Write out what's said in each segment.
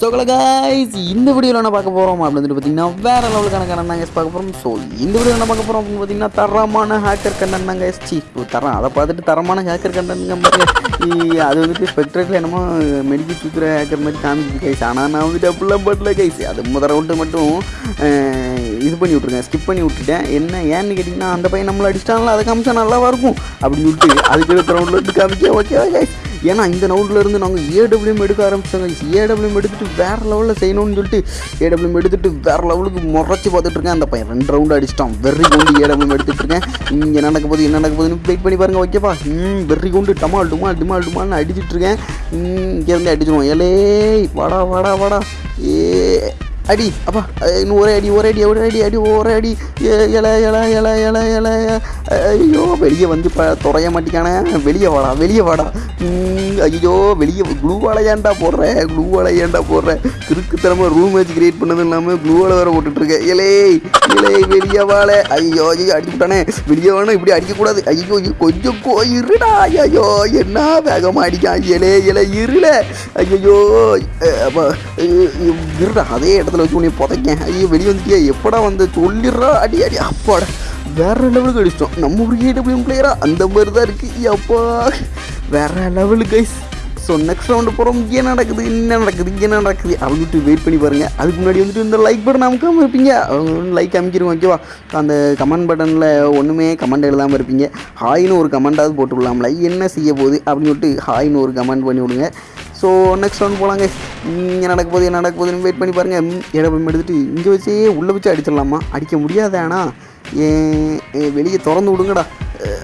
So guys. இந்த வீடியோவில் என்ன பார்க்க போகிறோம் அப்படின்னு பார்த்தீங்கன்னா வேறு லெவலுக்கான கண்ணன் தாங்க பார்க்க போகிறோம் ஸோ இந்த வீடியோவில் என்ன பார்க்க போகிறோம் அப்படின்னு பார்த்தீங்கன்னா தரமான ஹேக்கர் கண்டன் தாங்க சி தரம் அதை பார்த்துட்டு தரமான ஹேக்கர் கண்டனுங்க அது வந்துட்டு ஸ்பெக்ட்ரேட்டில் என்னமோ மெடிக்கல் தூக்குற ஹேக்கர் மாதிரி காமிச்சு கைஸ் ஆனால் நான் வந்துட்டு அப்படிலாம் பட்டல கைஸ் அது முதல் ரவுண்டு மட்டும் இது பண்ணி விட்ருக்கேன் ஸ்கிப் பண்ணி விட்டுட்டேன். என்ன ஏன்னு கேட்டிங்கன்னா அந்த பையன் நம்மளை அடிச்சிட்டாங்களா அதை காமிச்சா நல்லாவா இருக்கும்? அப்படின்னு சொல்லிட்டு அதுக்கு ரவுண்டில் வந்து காமிக்க ஓகேவா கைஸ் ஏன்னா இந்த ரவுண்டில் நாங்கள் ஏடபிள்யூஎம் எடுக்க ஆரம்பிச்சோங்க ஏடபிள்யூஎம் எடுத்துட்டு வேறு லெவலில் செய்யணும்னு சொல்லிட்டு ஏடபிள்யூஎம் எடுத்துட்டு வேறு லெவலுக்கு முறைச்சி பார்த்துட்டு இருக்கேன். அந்த பையன் ரெண்டு ரவுண்டு அடிச்சிட்டான். வெறி கொண்டு ஏடபிள்யூஎம் எடுத்துகிட்ருக்கேன் இங்கே நடக்க போகுது என்ன நடக்க போகுதுன்னு வெயிட் பண்ணி பாருங்கள் ஓகேப்பா ம் வெறி கொண்டு டமால் டுமால் டிமால் டுமால்னு அடிச்சிட்ருக்கேன் இங்கேருந்து அடிச்சிடுவோம் ஏலே வாடா வாடா வாடா. ஏ அடி அப்பா இன்னும் ஒரே அடி ஒரே அடி ஒரே அடி அடி ஒரே அடி. இல இல இல இல இல ஐயோ வெளியே வந்து இப்போ துறைய மாட்டேங்கானே வெளியே வாடா வெளியே வாடா. ம், ஐயோ வெளியே க்ளூ வாழை ஏன்டா போடுறேன் க்ளூ வாழை ஏன்டா போடுறேன் கிறுக்குத்தனமாக ரூம் வச்சு கிரியேட் பண்ணதும் இல்லாமல் க்ளூ வாழை வேற போட்டுட்ருக்கேன் இலே வெளியே வாழ ஐயோ ஐயோ அடிச்சுட்டானே வெளியே வேணும் இப்படி அடிக்கக்கூடாது. ஐயோ ஐயோ, கொஞ்சம் கோ இருடா. ஐயோ என்ன வேகமாக அடிக்கான் இலே இலை இருள. ஐயோ இருடா. அதே இடத்துல வச்சு உன்னை புதைக்கேன். ஐயோ வெளியே வந்துட்டியா எப்படா வந்து சொல்லிடுறா? அடி அடி. அப்பாடா. வேற லெவலுக்கு அடிச்சிட்டோம். நம்ம ஒரு ஏடபிள்யூ பிளேயரா அந்த மாதிரி தான் இருக்குது அப்பா வேற லெவலுக்கு கைஸ் ஸோ நெக்ஸ்ட் ரவுண்டு போகிறோம் என்ன நடக்குது என்ன நடக்குது இங்கே என்ன நடக்குது அப்படின்ட்டு வெயிட் பண்ணி பாருங்கள் அதுக்கு முன்னாடி வந்துட்டு இந்த லைக் பட்டன் அமுக்காமல் இருப்பீங்க லைக் அமைக்கிறோம் ஓகேவா அந்த கமெண்ட் பட்டனில் ஒன்றுமே கமெண்ட் எழுதாமல் இருப்பீங்க. ஹாய்னு ஒரு கமெண்டாவது போட்டு விடலாம்ல. என்ன செய்ய போகுது அப்படின்னு சொல்லிட்டு ஹாய்னு ஒரு கமெண்ட் பண்ணி விடுங்க. ஸோ நெக்ஸ்ட் ரவுண்ட் போகலாங்க இங்கே நடக்க போகுது என்ன நடக்க போகுதுன்னு வெயிட் பண்ணி பாருங்கள் இடப்பம் எடுத்துகிட்டு இங்கே வச்சே உள்ளே வச்சு அடிச்சிடலாமா? அடிக்க முடியாது ஆனால் வெளியே திறந்து விடுங்கடா.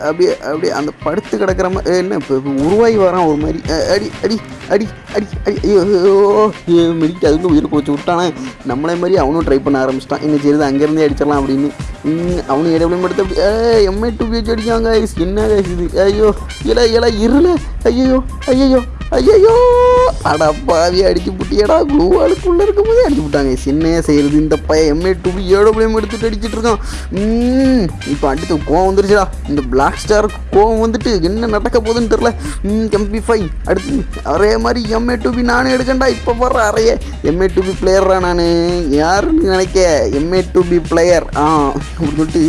அப்படியே அப்படியே அந்த படுத்து கிடக்கிற மாதிரி என்ன இப்போ உருவாகி வரான் ஒரு மாதிரி. அடி அடி அடி அடி அடி ஐயோ மெடிக்கிட்டு அதுக்கு உயிரை போச்சு விட்டானே. நம்மளே மாதிரி அவனும் ட்ரை பண்ண ஆரம்பிச்சிட்டான். என்ன செய்யுது அங்கேருந்தே அடிச்சிடலாம் அப்படின்னு. அவனும் இடவிலும் எடுத்து அப்படி எம்ஐ டூ பிஹெச் அடிக்காங்க என்ன இது? ஐயோ இல்லை இல இருல ஐயோ ஐயோ ஐயோ அடா பாவி அடிச்சு புட்டியடா க்ளூ ஆளுக்குள்ள இருக்கும் போதே அடிச்சு விட்டாங்க என்ன செய்யறது? இந்த பையன் எம்ஏ டூ பி பிள்ளையும் எடுத்துட்டு அடிச்சிட்டு இருக்கான். ம், இப்போ அடுத்து கோவம் வந்துருச்சுடா. இந்த பிளாக் ஸ்டாருக்கு கோவம் வந்துட்டு என்ன நடக்க போகுதுன்னு தெரில எம்பி ஃபைவ் அடுத்து அதே மாதிரி எம்ஏ டூ பி நானே எடுக்கண்டா. இப்போ வர அறைய. எம்ஏ டூ பி பிளேயரா நான். யாருன்னு நினைக்க? எம்ஏ டூ பி பிளேயர் ஆ அப்படின்னு சொல்லிட்டு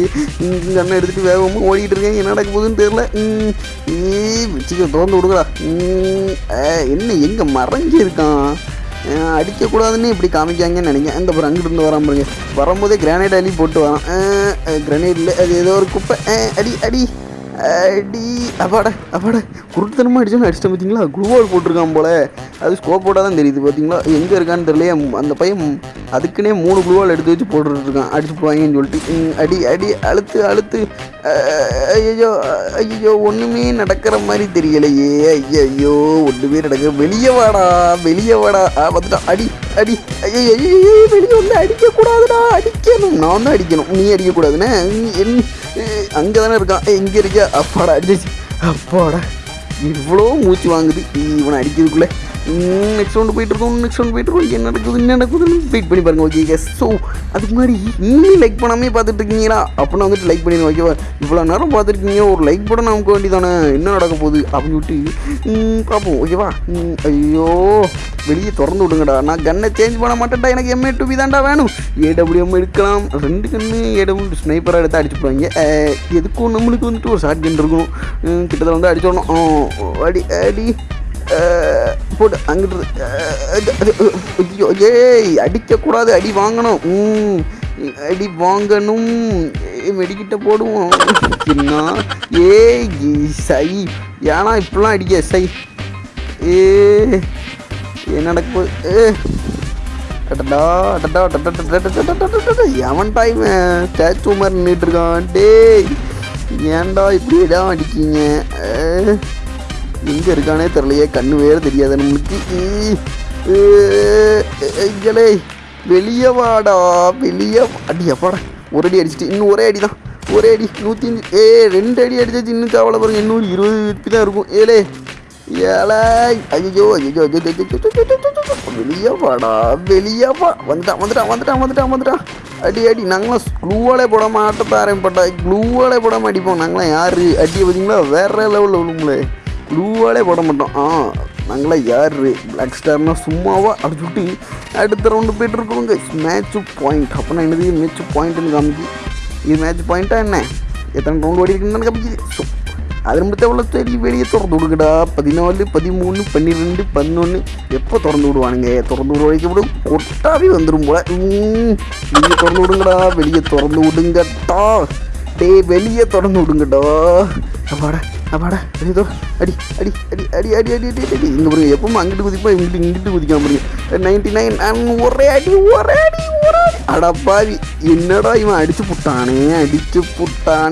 இங்கே அண்ணன் எடுத்துகிட்டு வேகமாக ஓடிக்கிட்டு இருக்கேன் என்ன நடக்க போகுதுன்னு தெரில வச்சுக்க திறந்து விடுங்கடா. ம், என்ன எங்கே மறைஞ்சி இருக்கான் அடிக்கக்கூடாதுன்னு இப்படி காமிக்காங்கன்னு நினைக்கிறேன். அங்கே அப்புறம் அங்கிட்டு இருந்து வரான் பாருங்க. வரும்போதே கிரானைட் அள்ளி போட்டு வரான். கிரானைட்டில் அது ஏதோ ஒரு குப்பை. அடி அடி. அடி அப்பாட அப்பாட. குருத்தனமாக அடிச்சோன்னு அடிச்சிட்டேன் பார்த்தீங்களா குளுவால் போட்டிருக்கான் போல. அது ஸ்கோப் போட்டால் தான் தெரியுது பார்த்தீங்களா எங்கே இருக்கான்னு தெரியலையே. அந்த பையன் அதுக்குன்னே மூணு குளுவால் எடுத்து வச்சு போட்டுருக்கான் அடிச்சு போவாங்கன்னு சொல்லிட்டு. அடி அடி அழுத்து அழுத்து. ஐயோ ஐயோ ஒன்றுமே நடக்கிற மாதிரி தெரியலையே. ஐயோ ஒன்றுமே நடக்க வெளியே வாடா வெளியே வாடா. பார்த்துட்டா அடி அடி ஐயோ வெளியே வந்து அடிக்கக்கூடாதுடா. அடிக்கணும். நான் தான் அடிக்கணும். நீ அடிக்கக்கூடாதுண்ணே என் அங்கே தானே இருக்கான் எங்கே இருக்கியா? அப்பாடா அடிச்சு அப்பாடா இவ்வளோ மூச்சு வாங்குது. இவனை அடிக்கிறதுக்குள்ளே. நெக்ஸ்ட் ரவுண்டு போயிட்டு இருக்கோம் நெக்ஸ்ட் ரவுண்ட் போயிட்டு இருக்கோம் என்ன நடக்குது என்ன நடக்குதுன்னு வெயிட் பண்ணி பாருங்க ஓகே கேஸ் ஸோ அதுக்கு முன்னாடி இன்னும் லைக் பண்ணாமே பார்த்துட்டு இருக்கீங்களா அப்படின்னா வந்துட்டு லைக் பண்ணிடுங்க ஓகேவா இவ்வளோ நேரம் பார்த்துருக்கீங்க ஒரு லைக் போட நமக்கு வேண்டியதானே? என்ன நடக்க போகுது? அப்படின்னு விட்டு ம், பார்ப்போம் ஓகேவா ம், ஐயோ வெளியே திறந்து விடுங்கடா. நான் கன்னை சேஞ்ச் பண்ண மாட்டேன்டா எனக்கு எம்ஏ டூபி தான்டா வேணும். ஏடபிள்யூஎம் எடுக்கலாம். ரெண்டு கண்ணு ஏடபிள்யூ ஸ்னைப்பராக எடுத்து அடிச்சு போடுவாங்க. எதுக்கும் நம்மளுக்கு வந்துட்டு ஒரு ஷார்ட் கன் இருக்கணும் ம், கிட்டத்தட்ட வந்து அடிச்சிடணும் அடி அடி போட்டு அங்கிட்டு ஐயோ ஏய் அடிக்கக்கூடாது அடி வாங்கணும். ம், அடி வாங்கணும். வெடிக்கிட்ட போடுவோம். என்ன ஏய் சை. ஏன்னா இப்படிலாம் அடிக்க சை. ஏ என்ன ஏ. அடடா அடடா அடடா, எவன் டைம் ஸ்டாச்சு மாதிரி நின்றுட்டு இருக்கான்? டேய் ஏன்டா இப்படி தான் அடிக்கீங்க எங்கே இருக்கானே தெரியலையே கண்ணு வேறு தெரியாது நம்மளுக்கு ஈ, வெளியே வாடா வெளியே அடி அப்பாடா ஒரு அடி அடிச்சிட்டு இன்னும் ஒரே அடி தான் ஒரே அடி நூற்றி அஞ்சு ஏ ரெண்டு அடி அடிச்சாச்சு இன்னும் தேவலை பாருங்க இன்னும் இருபது ஹெச்பி தான் இருக்கும் ஏலே ஏழை ஐயோ ஐயோ வெளியே வாடா வெளியே வா வந்துட்டான் வந்துட்டான் வந்துட்டான் வந்துட்டான் வந்துட்டான் அடி அடி நாங்களாம் க்ளூவாலே போடாம ஆட்டத்தை ஆரம்பிப்பட்டா க்ளூவாலே போடாமல் அடிப்போம் நாங்களாம் யார் அடியை பார்த்தீங்களா வேறு லெவலில் விழுங்களே க்ளூவாலே போட மாட்டோம். ஆ நாங்களாம் யார்? பிளாக் ஸ்டார்னால் சும்மாவா அடிச்சு விட்டு அடுத்த ரவுண்டு போயிட்டு இருக்கோங்க. மேட்ச் பாயிண்ட் அப்போனா என்னது? மேட்ச் பாயிண்ட்னு காமிச்சு இது மேட்ச் பாயிண்ட்டா என்ன? எத்தனை ரவுண்டு ஓடி இருக்குன்னு காமிக்குது. ஸோ அது மட்டும் எவ்வளோ சரி? வெளியே திறந்து விடுங்கடா. பதினாலு பதிமூணு பன்னிரெண்டு பதினொன்று எப்போ திறந்து விடுவானுங்க? திறந்து விட வைக்க விடும் கொட்டாவே வந்துடும் போல. ம், வெளியே திறந்து விடுங்கடா. வெளியே திறந்து விடுங்கட்டா. டேய் வெளியே திறந்து விடுங்கடா அப்பாடா அப்பாடா ஏதோ அடி அடி அடி அடி அடி அடி அடி அடி இங்கே பாருங்க எப்பவும் அங்கிட்டு குதிப்பா இங்கிட்டு இங்கிட்டு குதிக்காம பாருங்க நைன்டி நைன் ஒரே அடி ஒரே அடி ஒரே அடி அடப்பாவி என்னடா இவன் அடிச்சு புட்டானே அடிச்சு புட்டானே